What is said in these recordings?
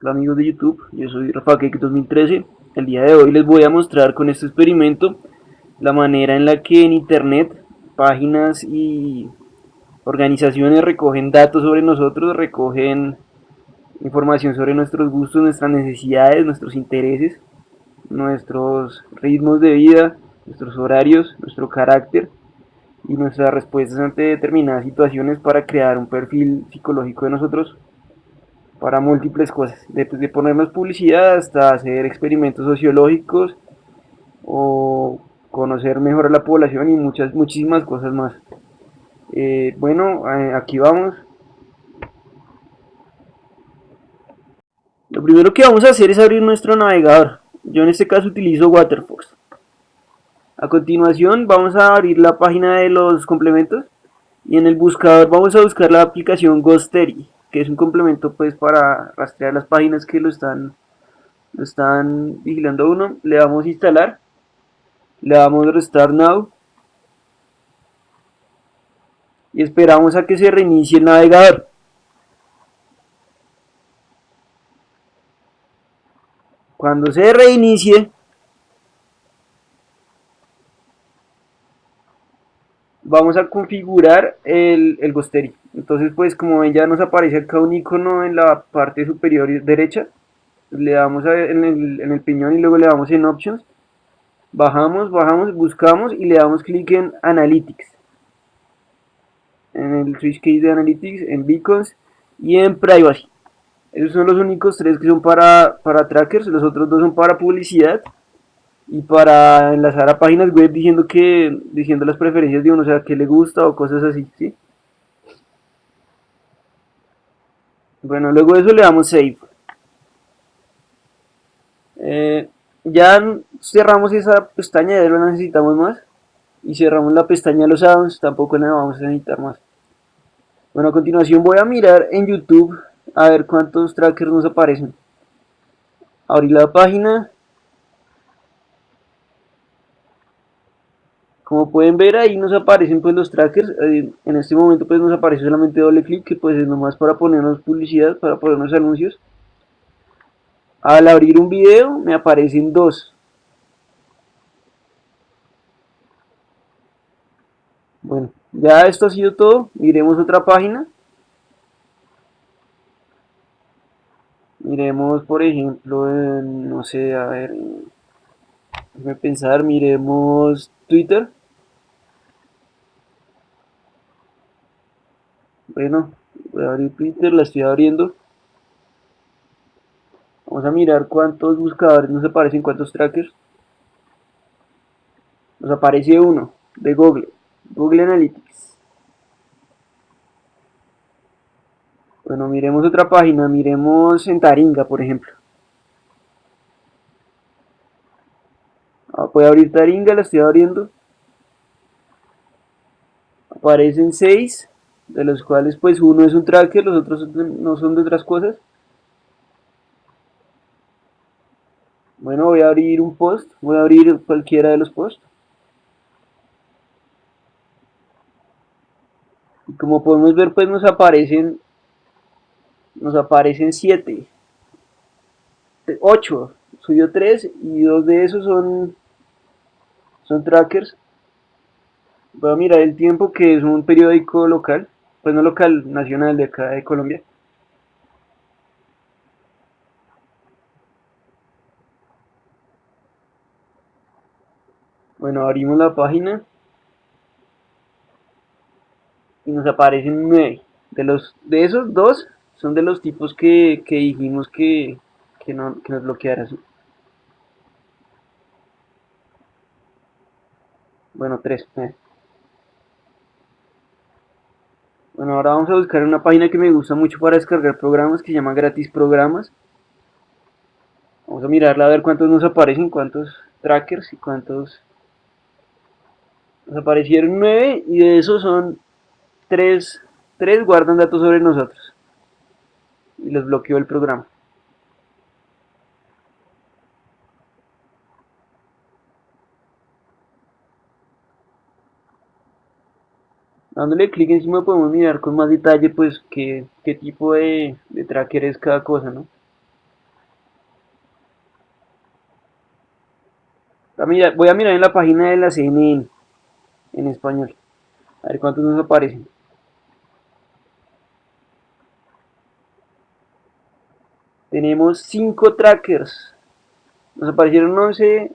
Hola amigos de YouTube, yo soy RafaCake 2013 El día de hoy les voy a mostrar con este experimento la manera en la que en internet páginas y organizaciones recogen datos sobre nosotros, recogen información sobre nuestros gustos, nuestras necesidades, nuestros intereses, nuestros ritmos de vida, nuestros horarios, nuestro carácter y nuestras respuestas ante determinadas situaciones para crear un perfil psicológico de nosotros para múltiples cosas, de ponernos publicidad hasta hacer experimentos sociológicos o conocer mejor a la población y muchas muchísimas cosas más. Eh, bueno, eh, aquí vamos. Lo primero que vamos a hacer es abrir nuestro navegador. Yo en este caso utilizo Waterfox. A continuación vamos a abrir la página de los complementos y en el buscador vamos a buscar la aplicación Ghostery que es un complemento pues para rastrear las páginas que lo están lo están vigilando uno. Le damos instalar le damos restart now. Y esperamos a que se reinicie el navegador. Cuando se reinicie vamos a configurar el, el Ghostery. Entonces, pues como ven, ya nos aparece acá un icono en la parte superior derecha. Le damos en, el, en el piñón y luego le damos en Options. Bajamos, bajamos, buscamos y le damos clic en Analytics. En el switch case de Analytics, en Beacons y en Privacy. Esos son los únicos tres que son para, para trackers, los otros dos son para publicidad y para enlazar a páginas web diciendo que diciendo las preferencias de uno, o sea, que le gusta o cosas así, ¿sí? Bueno, luego de eso le damos save. Eh, ya cerramos esa pestaña, ya no necesitamos más. Y cerramos la pestaña de los addons, tampoco la vamos a necesitar más. Bueno, a continuación voy a mirar en YouTube a ver cuántos trackers nos aparecen. Abrir la página Como pueden ver ahí nos aparecen pues los trackers, eh, en este momento pues nos aparece solamente doble clic que pues es nomás para ponernos publicidad, para ponernos anuncios. Al abrir un video me aparecen dos. Bueno, ya esto ha sido todo, miremos otra página. Miremos por ejemplo, no sé, a ver, déjame pensar, miremos Twitter. Bueno, voy a abrir Twitter, la estoy abriendo. Vamos a mirar cuántos buscadores nos aparecen, cuántos trackers. Nos aparece uno de Google, Google Analytics. Bueno, miremos otra página, miremos en Taringa, por ejemplo. Ah, voy a abrir Taringa, la estoy abriendo. Aparecen 6 de los cuales pues uno es un tracker, los otros no son de otras cosas. Bueno, voy a abrir un post, voy a abrir cualquiera de los posts. Y como podemos ver pues nos aparecen nos aparecen 7 8 subió 3 y dos de esos son son trackers voy a mirar el tiempo que es un periódico local pues no local, nacional de acá de Colombia. Bueno, abrimos la página y nos aparecen nueve. De, los, de esos dos son de los tipos que, dijimos que, que, no, que nos bloqueara. Bueno, tres. Bueno, ahora vamos a buscar una página que me gusta mucho para descargar programas que se llama Gratis Programas. Vamos a mirarla a ver cuántos nos aparecen, cuántos trackers y cuántos... Nos aparecieron 9 y de esos son 3, 3 guardan datos sobre nosotros. Y los bloqueó el programa. Dándole clic encima podemos mirar con más detalle pues qué, tipo de, de tracker es cada cosa, ¿no? Ah, voy a mirar en la página de la CNN en español. A ver cuántos nos aparecen. Tenemos 5 trackers. Nos aparecieron 11,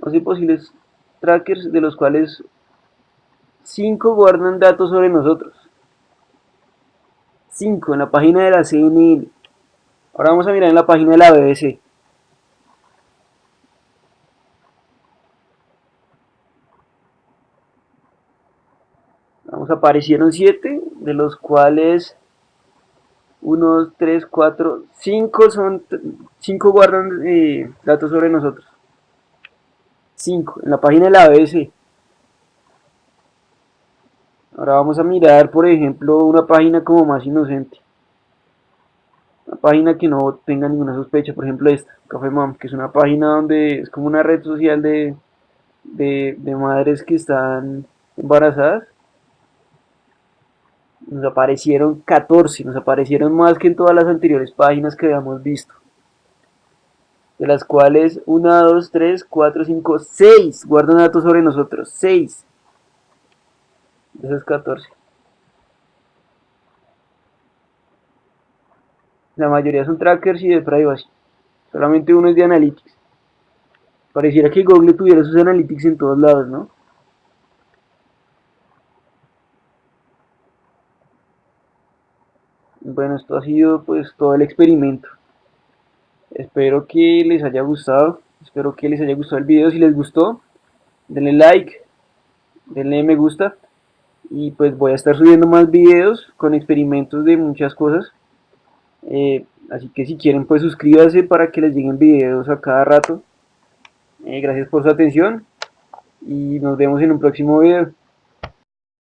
11 posibles trackers, de los cuales 5 guardan datos sobre nosotros. 5 en la página de la CNN. Ahora vamos a mirar en la página de la BBC. Vamos, aparecieron 7, de los cuales 1, 3, 4, 5 son 5 guardan eh, datos sobre nosotros. 5 en la página de la BBC. Ahora vamos a mirar, por ejemplo, una página como más inocente. Una página que no tenga ninguna sospecha, por ejemplo esta, Café Mom, que es una página donde es como una red social de, de, de madres que están embarazadas. Nos aparecieron 14, nos aparecieron más que en todas las anteriores páginas que habíamos visto. De las cuales 1, 2, 3, 4, 5, 6 guardan datos sobre nosotros. 6 de esos 14. La mayoría son trackers y de privacy. Solamente uno es de analytics. Pareciera que Google tuviera sus analytics en todos lados, ¿no? Bueno, esto ha sido pues todo el experimento. Espero que les haya gustado. Espero que les haya gustado el video. Si les gustó, denle like, denle me gusta y pues voy a estar subiendo más videos con experimentos de muchas cosas. Eh, así que si quieren pues suscríbanse para que les lleguen videos a cada rato. Eh, gracias por su atención y nos vemos en un próximo video